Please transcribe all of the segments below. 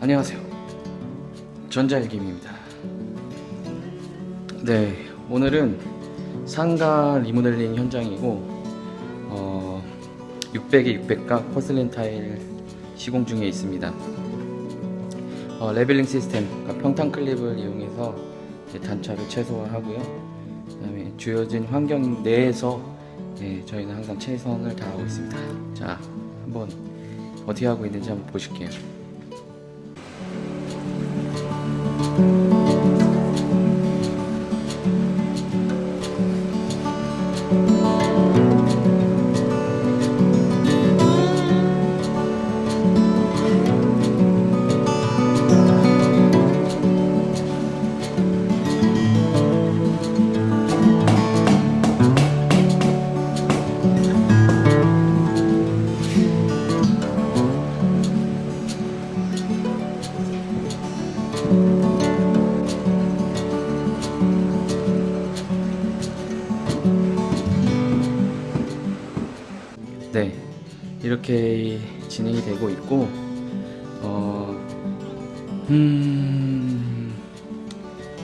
안녕하세요. 전자일김입니다. 네, 오늘은 상가 리모델링 현장이고 어, 600에 600각 porcelain 타일 시공 중에 있습니다. 어, leveling 시스템, 그러니까 평탄 클립을 이용해서 단차를 최소화하고요. 그 다음에 주어진 환경 내에서 예, 저희는 항상 최선을 다하고 있습니다. 자, 한번 어떻게 하고 있는지 한번 보실게요. 이렇게 진행이 되고 있고, 어, 음,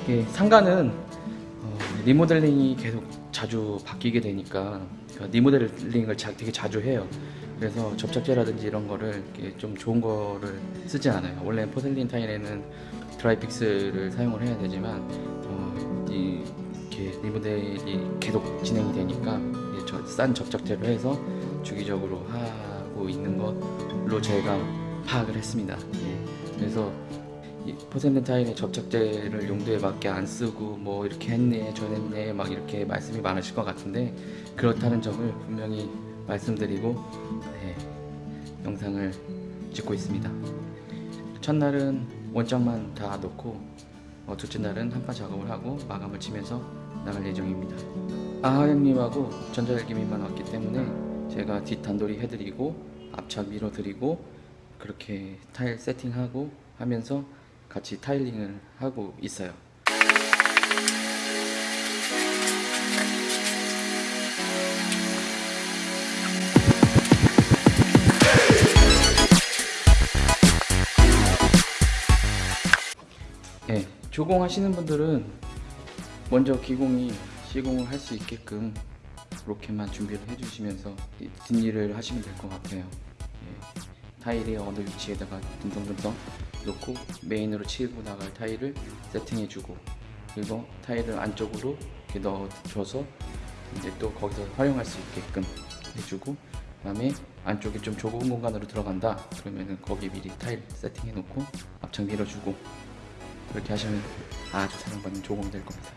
이게 상가는 어, 리모델링이 계속 자주 바뀌게 되니까 그러니까 리모델링을 자, 되게 자주 해요. 그래서 접착제라든지 이런 거를 좀 좋은 거를 쓰지 않아요. 원래 포셀린 타일에는 드라이픽스를 사용을 해야 되지만 어, 이, 이렇게 리모델이 계속 진행이 되니까 싼 접착제로 해서 주기적으로 하 고 있는 걸로 저희가 파악을 했습니다. 예. 그래서 타일의 접착제를 용도에 맞게 안 쓰고 뭐 이렇게 했네 저랬네 막 이렇게 말씀이 많으실 것 같은데 그렇다는 점을 분명히 말씀드리고 네, 영상을 찍고 있습니다. 첫날은 원장만 다 넣고 어, 둘째 날은 한파 작업을 하고 마감을 치면서 나갈 예정입니다. 아하 형님하고 전자열기민만 왔기 때문에 제가 뒷 단돌이 해드리고 앞차 밀어드리고 그렇게 타일 세팅하고 하면서 같이 타일링을 하고 있어요. 예, 조공하시는 분들은 먼저 기공이 시공을 할 수 있게끔 그렇게만 준비를 해주시면서 이 뒷일을 하시면 될 것 같아요. 예, 타일이 어느 위치에다가 듬성듬성 놓고 메인으로 치고 나갈 타일을 세팅해주고 그리고 타일을 안쪽으로 이렇게 넣어줘서 이제 또 거기서 활용할 수 있게끔 해주고 그 다음에 안쪽에 좀 좁은 공간으로 들어간다 그러면은 거기 미리 타일 세팅해 놓고 앞창 밀어주고 그렇게 하시면 아주 사랑받는 조공이 될 겁니다.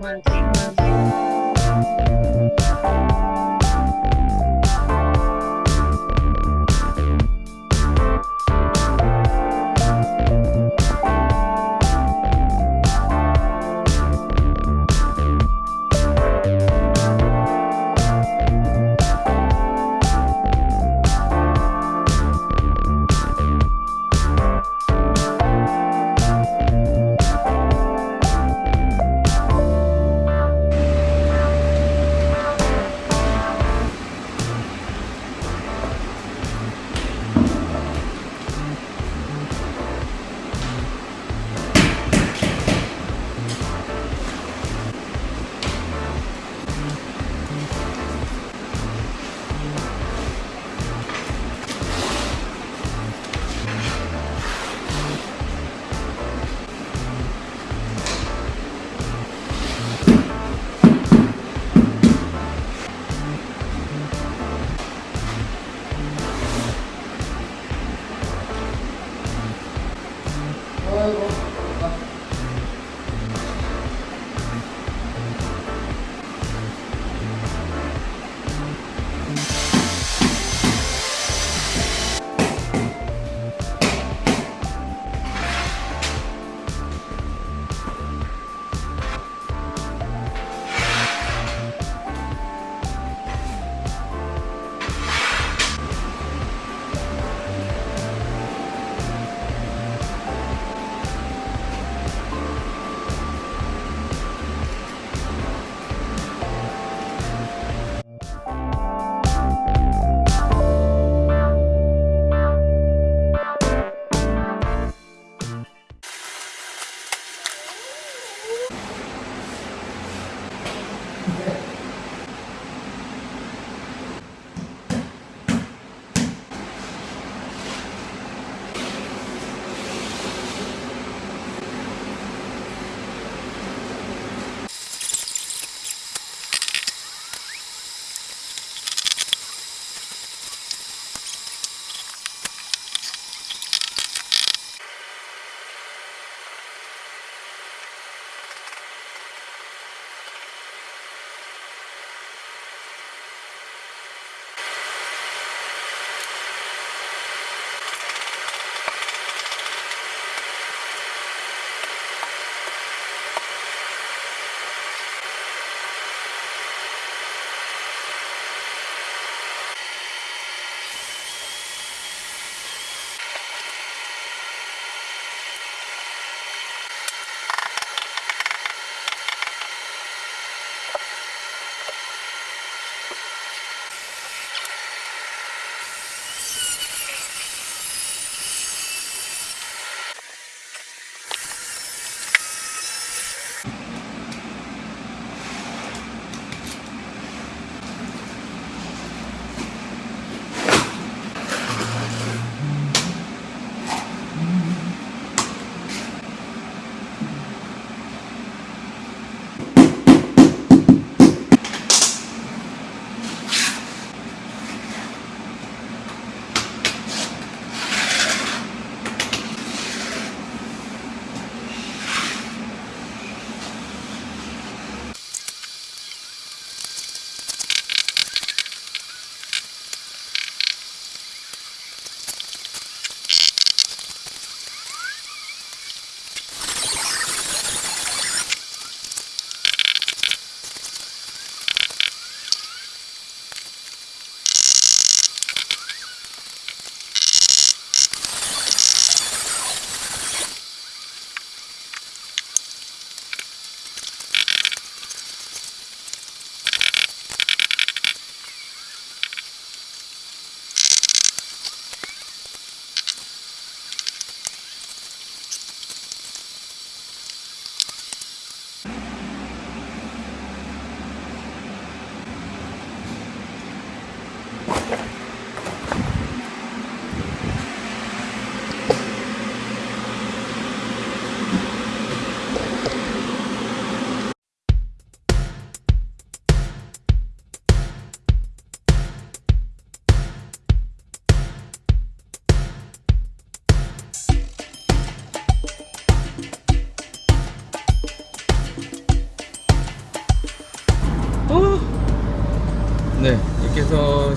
One, two, one, two.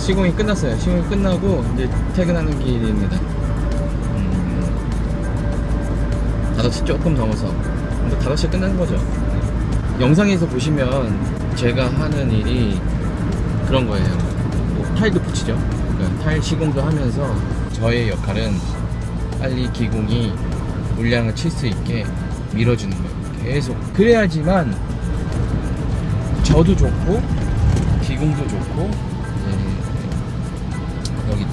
시공이 끝났어요. 시공이 끝나고 이제 퇴근하는 길입니다. 음, 5시 조금 넘어서. 근데 5시에 끝나는 거죠. 영상에서 보시면 제가 하는 일이 그런 거예요. 뭐 타일도 붙이죠. 그러니까 타일 시공도 하면서 저의 역할은 빨리 기공이 물량을 칠 수 있게 밀어주는 거예요. 계속. 그래야지만 저도 좋고 기공도 좋고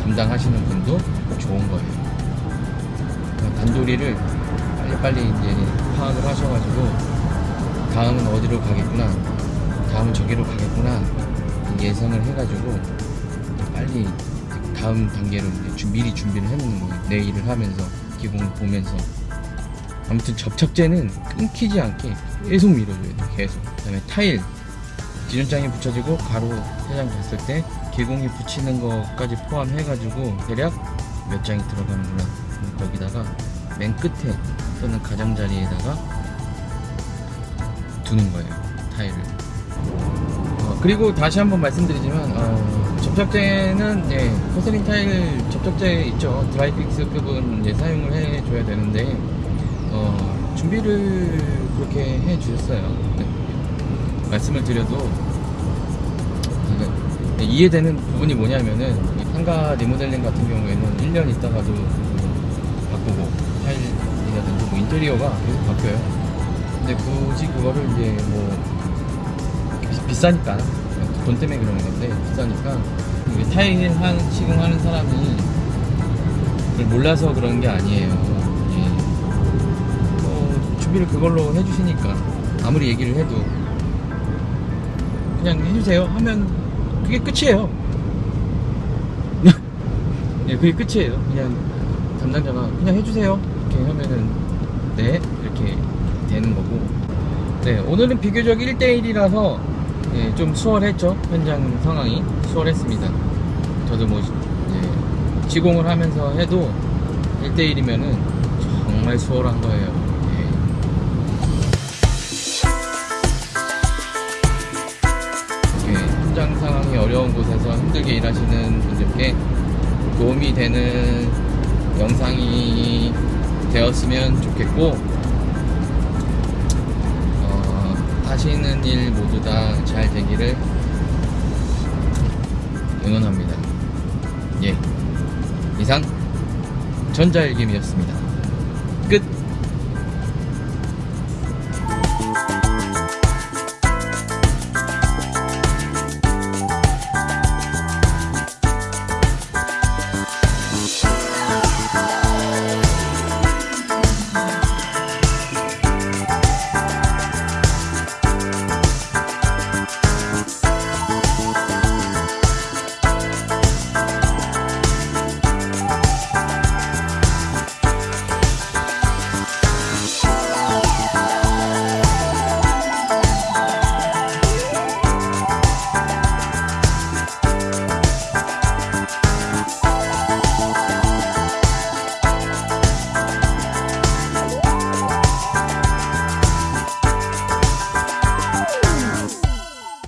담당하시는 분도 좋은 거예요. 단도리를 빨리빨리 이제 파악을 하셔가지고 다음은 어디로 가겠구나, 다음은 저기로 가겠구나 예상을 해가지고 빨리 다음 단계로 미리 준비를 해놓는 거예요. 내 일을 하면서 기공을 보면서 아무튼 접착제는 끊기지 않게 계속 밀어줘야 돼 계속 그 다음에 타일 지전장이 붙여지고 가로 세장 갔을 때 개공이 붙이는 것까지 포함해가지고 대략 몇 장이 들어가는구나. 거기다가 맨 끝에 또는 가장자리에다가 두는 거예요 타일을. 어, 그리고 다시 한번 말씀드리지만 어, 접착제는 예, 포세린 타일 접착제 있죠. 드라이픽스 급은 이제 사용을 해줘야 되는데 어, 준비를 그렇게 해주셨어요. 네. 말씀을 드려도 이게 이해되는 부분이 뭐냐면은 이 상가 리모델링 같은 경우에는 1년 있다가도 바꾸고 타일이라든지 뭐 인테리어가 계속 바뀌어요. 근데 굳이 그거를 이제 뭐 비- 비싸니까 돈 때문에 그런 건데 비싸니까 타일 한 시공하는 사람이 그걸 몰라서 그런 게 아니에요. 예. 뭐 준비를 그걸로 해주시니까 아무리 얘기를 해도 그냥 해주세요. 하면 그게 끝이에요. 예 그게 끝이에요. 그냥 담당자가 그냥 해주세요. 이렇게 하면은 네 이렇게 되는 거고. 네 오늘은 비교적 1대1이라서 예, 좀 수월했죠? 현장 상황이 수월했습니다. 저도 뭐 이제 시공을 하면서 해도 1대1이면은 정말 수월한 거예요 현장 상황이 어려운 곳에서 힘들게 일하시는 분들께 도움이 되는 영상이 되었으면 좋겠고 어, 하시는 일 모두 다 잘 되기를 응원합니다. 예. 이상 전자일김이었습니다. 끝.